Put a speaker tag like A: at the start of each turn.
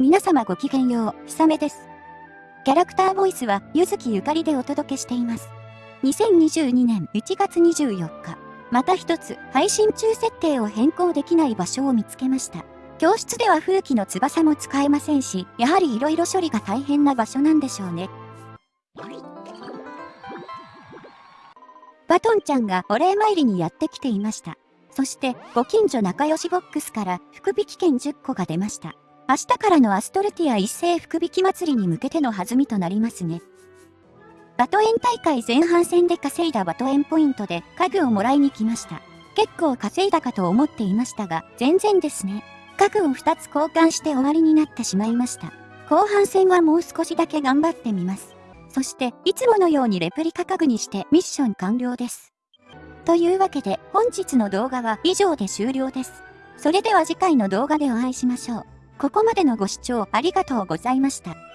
A: 皆様ごきげんよう、ひさめです。キャラクターボイスは、ゆずきゆかりでお届けしています。2022年1月24日、また一つ、配信中設定を変更できない場所を見つけました。教室では風紀の翼も使えませんし、やはり色々処理が大変な場所なんでしょうね。バトンちゃんがお礼参りにやってきていました。そして、ご近所仲良しボックスから福引券10個が出ました。明日からのアストルティア一斉福引き祭りに向けての弾みとなりますね。バトエン大会前半戦で稼いだバトエンポイントで家具をもらいに来ました。結構稼いだかと思っていましたが、全然ですね。家具を2つ交換して終わりになってしまいました。後半戦はもう少しだけ頑張ってみます。そして、いつものようにレプリカ家具にしてミッション完了です。というわけで、本日の動画は以上で終了です。それでは次回の動画でお会いしましょう。ここまでのご視聴ありがとうございました。